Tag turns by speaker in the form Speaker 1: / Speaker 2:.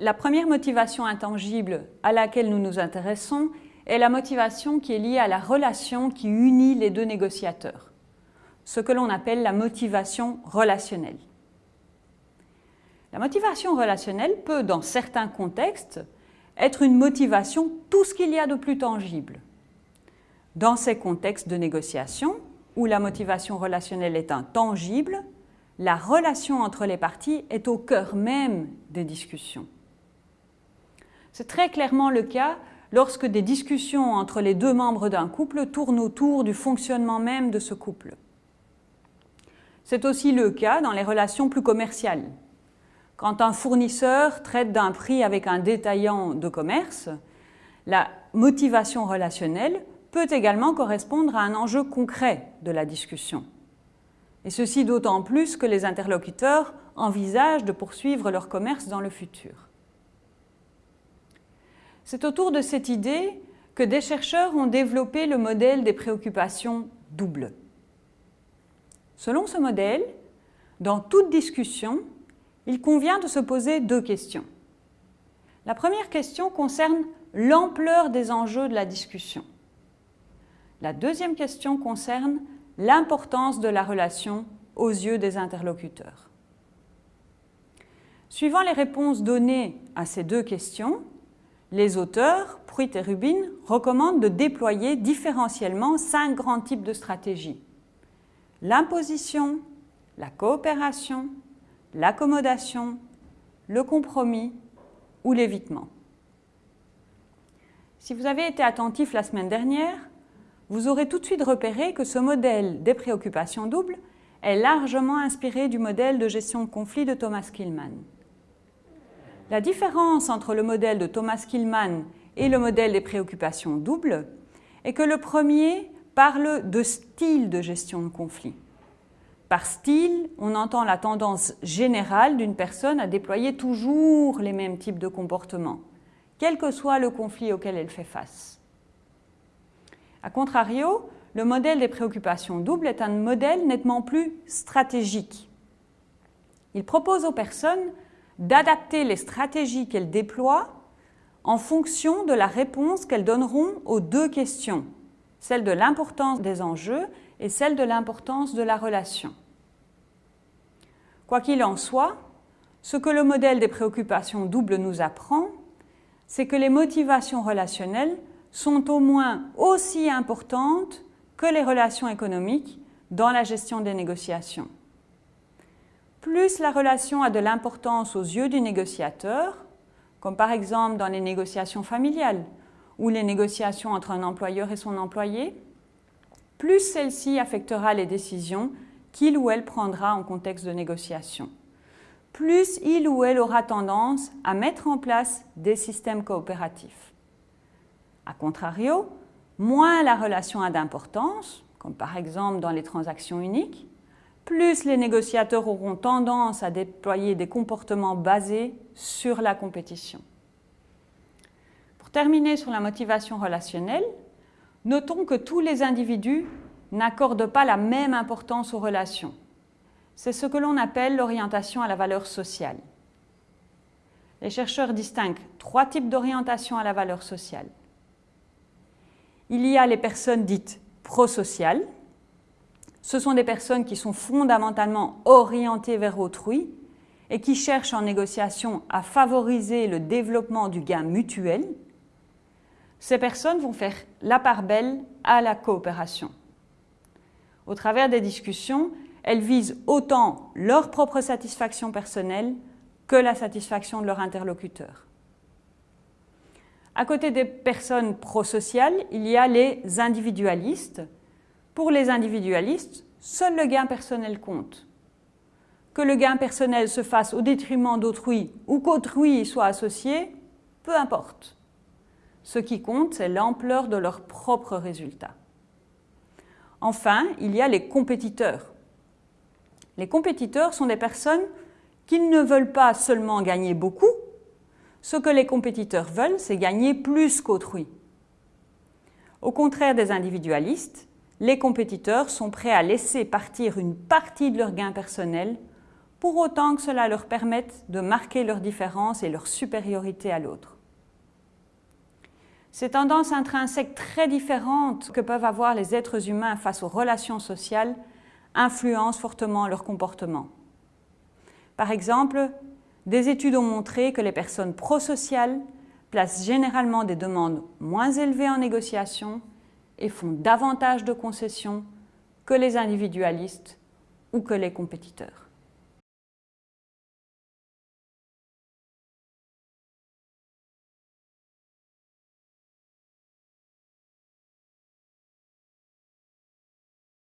Speaker 1: la première motivation intangible à laquelle nous nous intéressons est la motivation qui est liée à la relation qui unit les deux négociateurs, ce que l'on appelle la motivation relationnelle. La motivation relationnelle peut, dans certains contextes, être une motivation tout ce qu'il y a de plus tangible. Dans ces contextes de négociation, où la motivation relationnelle est intangible, la relation entre les parties est au cœur même des discussions. C'est très clairement le cas lorsque des discussions entre les deux membres d'un couple tournent autour du fonctionnement même de ce couple. C'est aussi le cas dans les relations plus commerciales. Quand un fournisseur traite d'un prix avec un détaillant de commerce, la motivation relationnelle peut également correspondre à un enjeu concret de la discussion. Et ceci d'autant plus que les interlocuteurs envisagent de poursuivre leur commerce dans le futur. C'est autour de cette idée que des chercheurs ont développé le modèle des préoccupations doubles. Selon ce modèle, dans toute discussion, il convient de se poser deux questions. La première question concerne l'ampleur des enjeux de la discussion. La deuxième question concerne l'importance de la relation aux yeux des interlocuteurs. Suivant les réponses données à ces deux questions, les auteurs, Pruitt et Rubin, recommandent de déployer différentiellement cinq grands types de stratégies. L'imposition, la coopération, l'accommodation, le compromis ou l'évitement. Si vous avez été attentif la semaine dernière, vous aurez tout de suite repéré que ce modèle des préoccupations doubles est largement inspiré du modèle de gestion de conflit de Thomas Killman. La différence entre le modèle de Thomas Killman et le modèle des préoccupations doubles est que le premier parle de style de gestion de conflit. Par style, on entend la tendance générale d'une personne à déployer toujours les mêmes types de comportements, quel que soit le conflit auquel elle fait face. A contrario, le modèle des préoccupations doubles est un modèle nettement plus stratégique. Il propose aux personnes d'adapter les stratégies qu'elles déploient en fonction de la réponse qu'elles donneront aux deux questions, celle de l'importance des enjeux et celle de l'importance de la relation. Quoi qu'il en soit, ce que le modèle des préoccupations doubles nous apprend, c'est que les motivations relationnelles sont au moins aussi importantes que les relations économiques dans la gestion des négociations. Plus la relation a de l'importance aux yeux du négociateur, comme par exemple dans les négociations familiales ou les négociations entre un employeur et son employé, plus celle-ci affectera les décisions qu'il ou elle prendra en contexte de négociation. Plus il ou elle aura tendance à mettre en place des systèmes coopératifs. A contrario, moins la relation a d'importance, comme par exemple dans les transactions uniques, plus les négociateurs auront tendance à déployer des comportements basés sur la compétition. Pour terminer sur la motivation relationnelle, notons que tous les individus n'accordent pas la même importance aux relations. C'est ce que l'on appelle l'orientation à la valeur sociale. Les chercheurs distinguent trois types d'orientation à la valeur sociale. Il y a les personnes dites prosociales. Ce sont des personnes qui sont fondamentalement orientées vers autrui et qui cherchent en négociation à favoriser le développement du gain mutuel. Ces personnes vont faire la part belle à la coopération. Au travers des discussions, elles visent autant leur propre satisfaction personnelle que la satisfaction de leur interlocuteur. À côté des personnes prosociales, il y a les individualistes. Pour les individualistes, seul le gain personnel compte. Que le gain personnel se fasse au détriment d'autrui ou qu'autrui y soit associé, peu importe. Ce qui compte, c'est l'ampleur de leurs propres résultats. Enfin, il y a les compétiteurs. Les compétiteurs sont des personnes qui ne veulent pas seulement gagner beaucoup, ce que les compétiteurs veulent, c'est gagner plus qu'autrui. Au contraire des individualistes, les compétiteurs sont prêts à laisser partir une partie de leur gain personnel pour autant que cela leur permette de marquer leur différence et leur supériorité à l'autre. Ces tendances intrinsèques très différentes que peuvent avoir les êtres humains face aux relations sociales influencent fortement leur comportement. Par exemple, des études ont montré que les personnes prosociales placent généralement des demandes moins élevées en négociation et font davantage de concessions que les individualistes ou que les compétiteurs.